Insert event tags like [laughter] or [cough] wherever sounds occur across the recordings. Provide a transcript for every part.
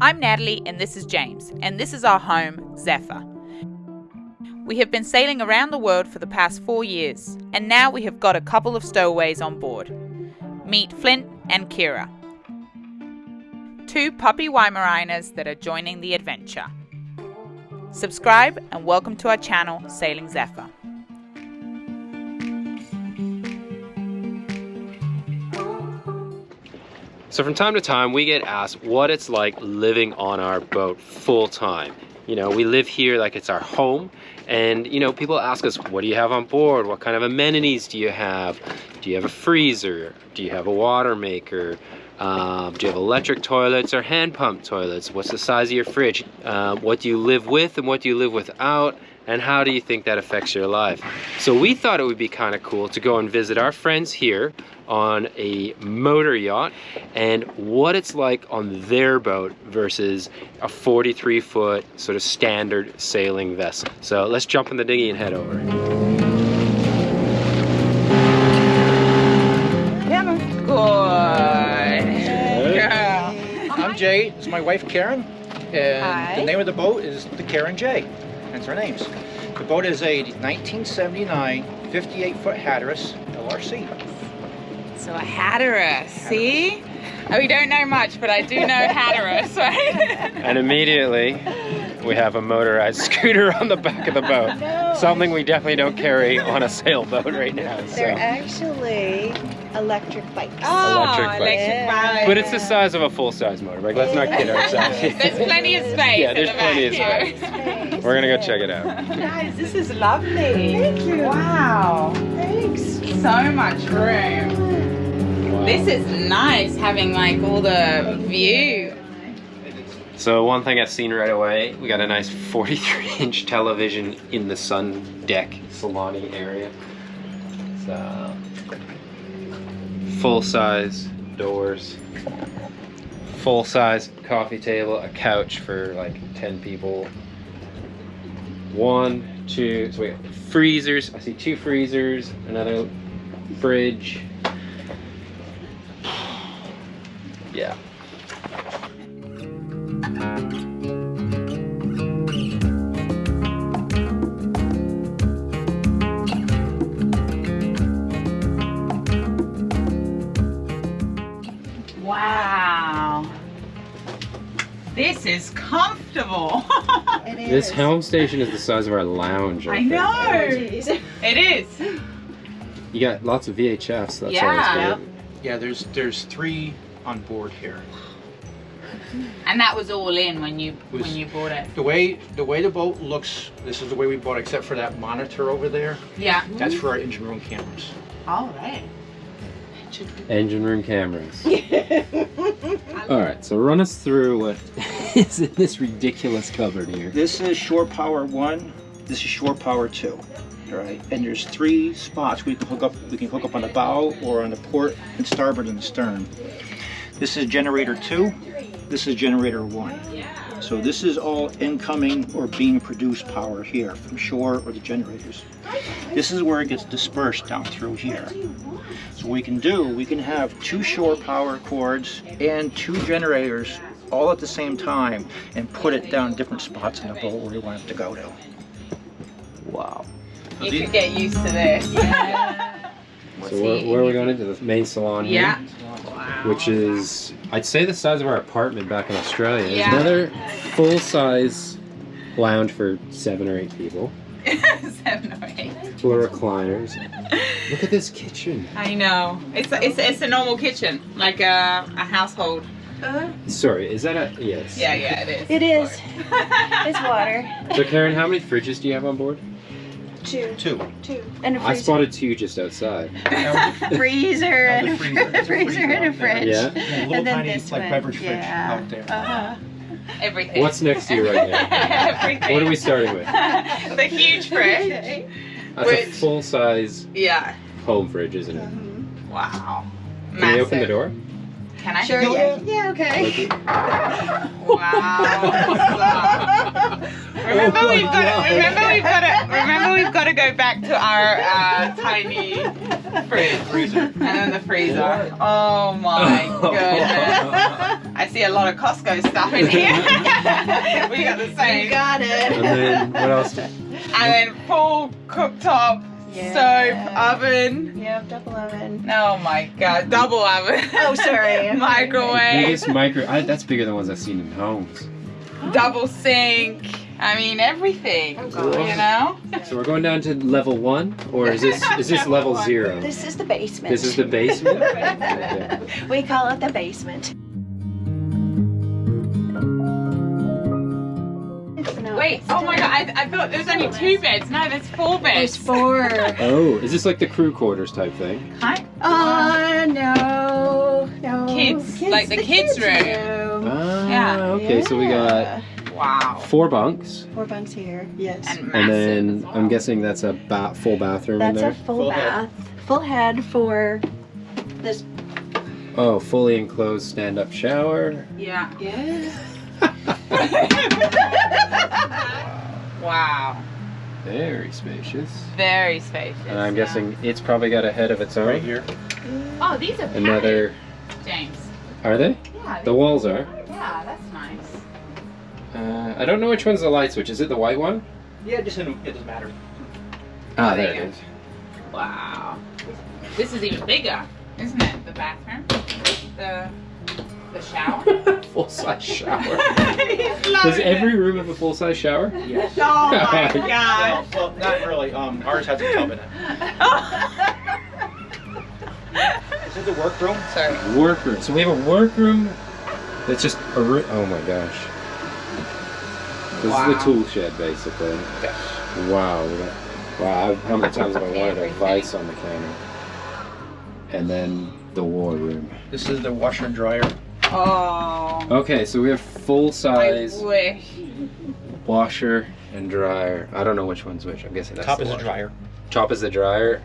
I'm Natalie and this is James, and this is our home, Zephyr. We have been sailing around the world for the past four years, and now we have got a couple of stowaways on board. Meet Flint and Kira, two puppy Weimaraners that are joining the adventure. Subscribe and welcome to our channel, Sailing Zephyr. So from time to time, we get asked what it's like living on our boat full time. You know, we live here like it's our home, and you know, people ask us, what do you have on board? What kind of amenities do you have? Do you have a freezer? Do you have a water maker? Um, do you have electric toilets or hand pump toilets? What's the size of your fridge? Um, what do you live with and what do you live without? And how do you think that affects your life? So we thought it would be kind of cool to go and visit our friends here on a motor yacht and what it's like on their boat versus a 43 foot sort of standard sailing vessel. So let's jump in the dinghy and head over. Good. I'm Jay. It's my wife Karen, and Hi. the name of the boat is the Karen J. That's our names. The boat is a 1979 58 foot Hatteras LRC. So a Hatteras, see? Oh, we don't know much, but I do know Hatteras, [laughs] right? And immediately we have a motorized [laughs] scooter on the back of the boat. Something we definitely don't carry on a sailboat right now. They're So. actually electric bikes. Oh, Electric bike. Yeah. bike. But it's the size of a full-size motorbike. Let's not kid ourselves. [laughs] There's plenty of space. Yeah, there's the plenty of space. Here. We're gonna go check it out. [laughs] Guys, this is lovely. Thank you. Wow. Thanks. So much room. This is nice having like all the view. So one thing I've seen right away, we got a nice 43 inch television in the sun deck saloni area. So full size doors, full size coffee table, a couch for like 10 people. One, two, so we got freezers. I see two freezers, another fridge. Yeah. Wow. This is comfortable. [laughs] It is. This helm station is the size of our lounge. I think. know. Jeez. It is. You got lots of VHFs. That's Yeah. always good. Yeah, there's there's three on board here. And that was all in when you Was- when you bought it. The way the way the boat looks, this is the way we bought it, except for that monitor over there. Yeah. That's for our engine room cameras. All right. Engine room cameras. [laughs] All right, so run us through what [laughs] is in this ridiculous cupboard here. This is shore power one. This is shore power two. All right, and there's three spots we can hook up. We can hook up on the bow or on the port and starboard and the stern. This is generator two. This is generator one. So this is all incoming or being produced power here from shore or the generators. This is where it gets dispersed down through here. So what we can do, we can have two shore power cords and two generators all at the same time and put it down different spots in the boat where we want it to go to. Wow. You could get used to this. [laughs] So where, where are we going into the main salon here? Yeah. Wow. Which is, I'd say the size of our apartment back in Australia. There's Yeah. another full-size lounge for seven or eight people. [laughs] Seven or eight. Full recliners. Look at this kitchen. I know. It's a, it's a, it's a normal kitchen, like a, a household. Uh-huh. Sorry, is that a yes? Yeah, yeah, it is. It is. It's water. So Karen, how many fridges do you have on board? Two. Two. Two. And a I freezer. spotted two just outside. [laughs] freezer and a Another freezer. There's a freezer freezer and a fridge. Yeah. Yeah, a little And then tiny this like one. beverage fridge Yeah. out there. Uh-huh. [laughs] Everything. What's next to you right now? [laughs] Everything. What are we starting with? the huge fridge. That's a full-size Yeah. home fridge, isn't it? Wow. Can we open the door? Can I? Sure, yeah. Yeah, okay. Wow. remember Oh my we've got God. to, remember we've got to remember we've got to go back to our uh, tiny fridge Freezer. and then the freezer. Oh my [laughs] goodness. I see a lot of Costco stuff in here. [laughs] we got the You same. got it. And then what else? And then full cooktop, Yeah. stove, oven. Yeah, double oven. Oh my god, double oven. Oh, sorry. [laughs] Microwave, Biggest micro. I, that's bigger than ones I've seen in homes. double sink. I mean everything. Oh, gosh. You know? So we're going down to level one, or is this is this [laughs] level zero? This is the basement. This is the basement. [laughs] We call it the basement. Wait, oh my god, I, I thought there was only two beds. No, there's four beds. There's beds. four. Oh, is this like the crew quarters type thing? Hi. Oh no, no. Kids, like the kids' room. Ah, Yeah. okay. So we got Wow. four bunks, four bunks here. Yes. And and then well. I'm guessing that's a ba- full bathroom in That's there. a full, Full head. bath, full head for this. Oh, fully enclosed stand-up shower. Yeah. Yeah. [laughs] Wow. Very spacious. Very spacious. And I'm yeah. guessing it's probably got a head of its own. Right here. Oh, these are padded, Another. James. Are they? Yeah. The walls are. yeah, that's nice. Uh, I don't know which one's the light switch. Is it the white one? Yeah, just in, it doesn't matter. Ah, there there you it go. is. Wow. This is even bigger, isn't it? The bathroom. The the shower. [laughs] full size shower. [laughs] Does every it. room have a full size shower? Yes. [laughs] Oh my Well, god. well, not really. Um, ours has a tub in it. This is the workroom. Sorry. Workroom. So we have a workroom that's just a room. Oh my gosh. This is the tool shed basically. Yes. Wow. we got- Wow. How many times have I wanted a vice on the counter? And then the war room. This is the washer and dryer. Oh. Okay, so we have full I size wish. washer and dryer. I don't know which one's which. I'm guessing that's Top the is a washer. dryer. Top is the dryer.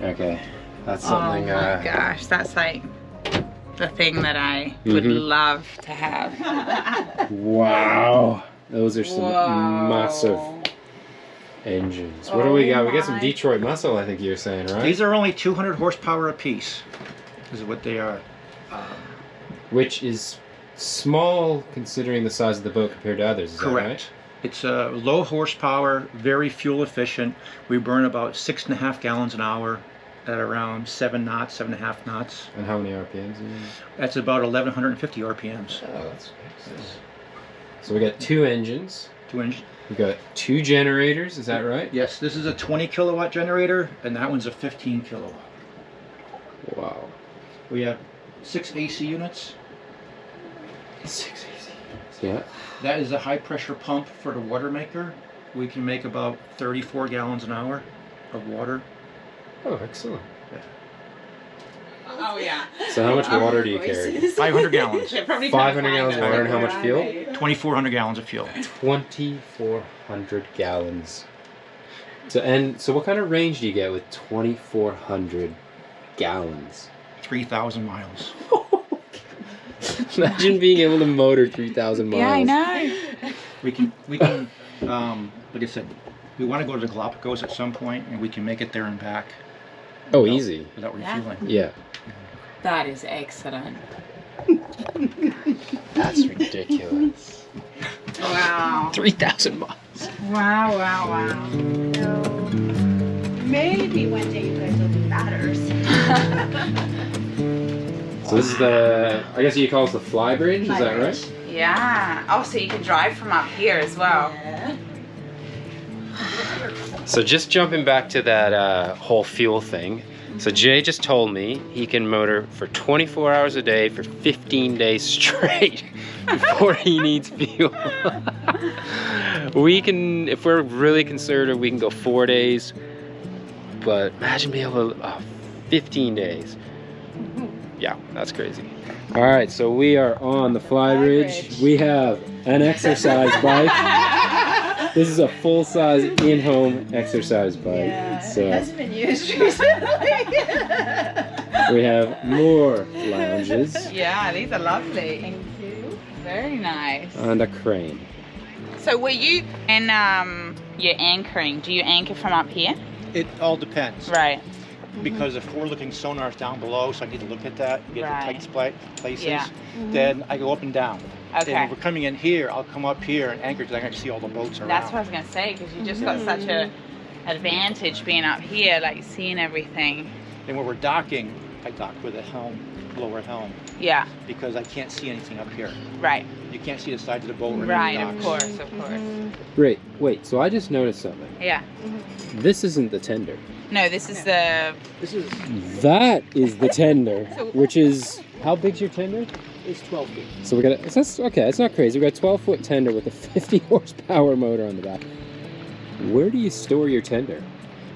Okay. That's something oh my uh gosh, that's like the thing that I would Mhm. love to have. [laughs] Wow. Those are some Whoa. massive engines. What do we Oh got? We got some. Detroit muscle, I think you're saying, right? These are only 200 horsepower apiece. Is what they are. Um, Which is small considering the size of the boat compared to others, is correct. It's uh, low horsepower, very fuel efficient. We burn about six and a half gallons an hour at around seven knots, seven and a half knots. And how many RPMs? Are you That's about 1150 RPMs. Oh, that's So we got two engines. Two engines. We got two generators, is that right? Yes, this is a 20 kilowatt generator, and that one's a 15 kilowatt. Wow. We have six AC units. Six easy. Yeah. That is a high pressure pump for the water maker. We can make about 34 gallons an hour of water. Oh, excellent. Oh yeah. So how much water do you carry? [laughs] 500 gallons. 500 gallons of water and how much fuel? 2,400 gallons of fuel. 2,400 gallons. So and so, what kind of range do you get with 2,400 gallons? 3,000 miles. [laughs] [laughs] Imagine being able to motor 3,000 miles. Yeah, I know. We can, we can, um, like I said, we want to go to the Galapagos at some point, and we can make it there and back Oh, easy. without Yeah. refueling. Yeah. That is excellent. That's ridiculous. Wow. 3,000 miles. Wow, wow, wow. Maybe one day you guys will be batters. [laughs] So this is the, I guess you call it the fly bridge, is that right? Yeah. Oh, so you can drive from up here as well. Yeah. So just jumping back to that uh, whole fuel thing. So Jay just told me he can motor for 24 hours a day for 15 days [laughs] straight before he needs fuel. [laughs] we can, if we're really conservative, we can go four days. But imagine being able to, uh, 15 days. Yeah, that's crazy. All right, so we are on the fly bridge. We have an exercise bike. [laughs] This is a full-size in-home exercise bike. Yeah, So it hasn't been used recently. [laughs] we have more lounges Yeah, these are lovely. Thank you. Very nice. and a crane. So were you and um you're anchoring? Do you anchor from up here? It all depends. Right. Mm-hmm. because if we're looking sonar's down below, so I need to look at that, get the tight spot places. Yeah. Mm-hmm. Then I go up and down. And Okay. if we're coming in here, I'll come up here and anchor so I can see all the boats around. That's what I was gonna say because you just got such a mm-hmm. advantage being up here, like seeing everything. And when we're docking, I dock with a helm, lower helm, Yeah. because I can't see anything up here. Right. You can't see the sides of the boat or any Right. of Of course. Of course. Great. Wait, so I just noticed something. Yeah. This isn't the tender. No, this is the. This is That is the tender, So- which is how big's your tender? it's 12 feet. So we got a, that's okay. It's not crazy. We got a 12 foot tender with a [laughs] 50 horsepower motor on the back. Where do you store your tender?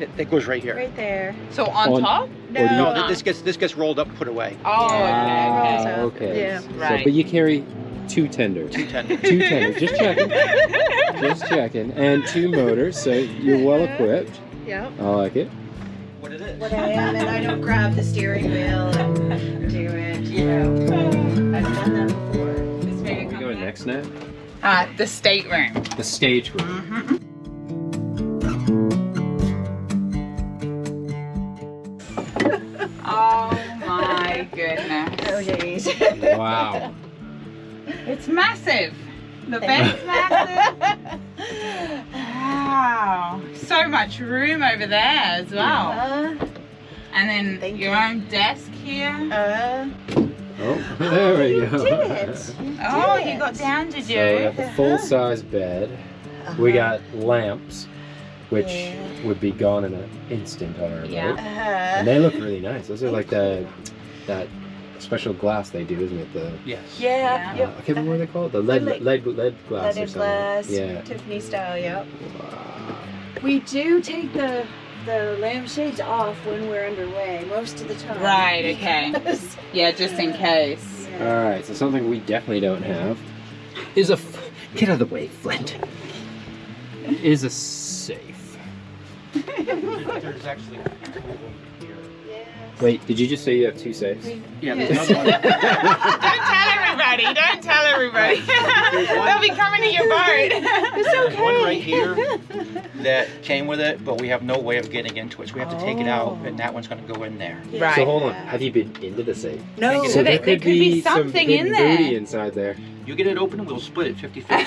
It, it goes right here. Right there. So on, On- top? Or you- No, No. th- this gets this gets rolled up, put away. Oh, okay. Ah, okay. okay. Yeah. So, Right. but you carry two tenders. Two tenders. Two tenders. Just checking. Just checking. And two motors, so you're well equipped. Yep. I like it. What is it? What I am, and I don't grab the steering wheel and do it. You know, I've done that before. This way we going next now? Uh, the stateroom. The stage room. Mm-hmm. Oh my goodness. Oh jeez. Wow. It's massive. The bed's massive. [laughs] Wow. So much room over there as well. Uh, And then Thank your you. own desk here. uh, Oh, [laughs] there we you go. did it. You [laughs] Oh, did you got it. down, did So we got you? the full size bed. We got lamps, which Yeah. would be gone in an instant on our Yeah. boat. Uh, And they look really nice. Those are like the that special glass they do, isn't it? The Yes. yeah, Yeah. uh, yep. I can't remember what they call it. The lead Like- lead lead glass or Leaded something. glass, Yeah. Tiffany style, yep. Wow. We do take the the lampshades off when we're underway most of the time. Right, okay. [laughs] Yeah, just in case. All right. So something we definitely don't have is a f- get out of the way, Flint. Is a safe. There's actually two of them. Wait, did you just say you have two safes? Yeah, there's another one. [laughs] Don't tell everybody. Don't tell everybody. They'll be coming to your boat. There's one right here [laughs] that came with it, but we have no way of getting into it, so we have to take it out, and oh. that one's going to go in there. Right. So hold on. Have you been into the safe? No. So So there, there could be some something hidden in there. booty inside there. You get it open, and we'll split it 50 50.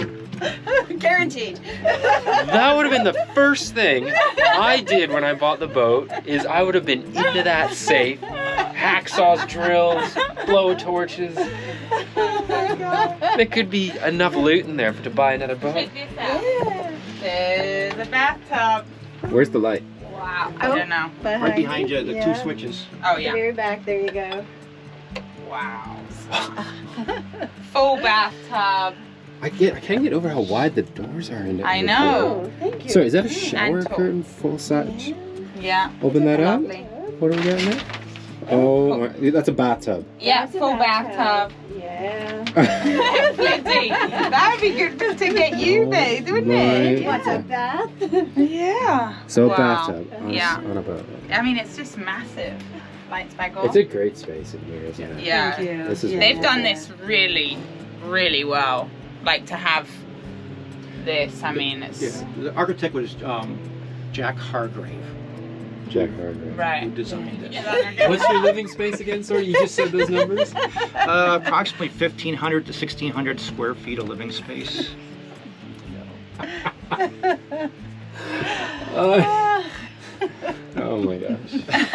[laughs] [laughs] [laughs] Guaranteed. That would have been the first thing I did when I bought the boat. Is I would have been into that safe, hacksaws, drills, blow torches. There could be enough loot in there for to buy another boat. Check this out. There's a bathtub. Where's the light? Wow. Oh, I don't know. right behind you, the yeah. two switches. Oh The yeah. very back, there you go. Wow. [laughs] Full bathtub. I get. I can't get over how wide the doors are in there. I know. Oh, thank you. So is that a shower curtain full size? Yeah. Open that up. What do we got in there? Oh, my- that's a bathtub. Yeah, That's full bathtub. Yeah. [laughs] Plenty. That would be good to get you Oh there, wouldn't it? What's a bath? Yeah. So a Wow. bathtub on, a- Yeah. on a boat. I mean, it's just massive. Lights back on. It's a great space in here, isn't it? yeah. Thank you. This is Yeah. They've done this really, really well. Like to have this. I mean, it's Yeah, the architect was um, Jack Hargrave, Jack Hargrave. who designed it. What's your living space again? Sorry, you just said those numbers. Uh, approximately 1,500 to 1,600 square feet of living space. [laughs] Uh, [laughs] oh my gosh.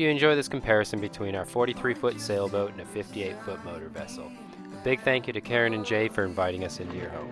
you enjoy this comparison between our 43-foot sailboat and a 58-foot motor vessel. A big thank you to Karen and Jay for inviting us into your home.